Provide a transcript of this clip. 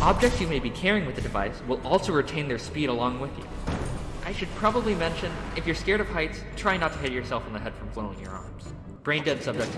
Objects you may be carrying with the device will also retain their speed along with you. I should probably mention, if you're scared of heights, try not to hit yourself in the head from flailing your arms. Brain dead subjects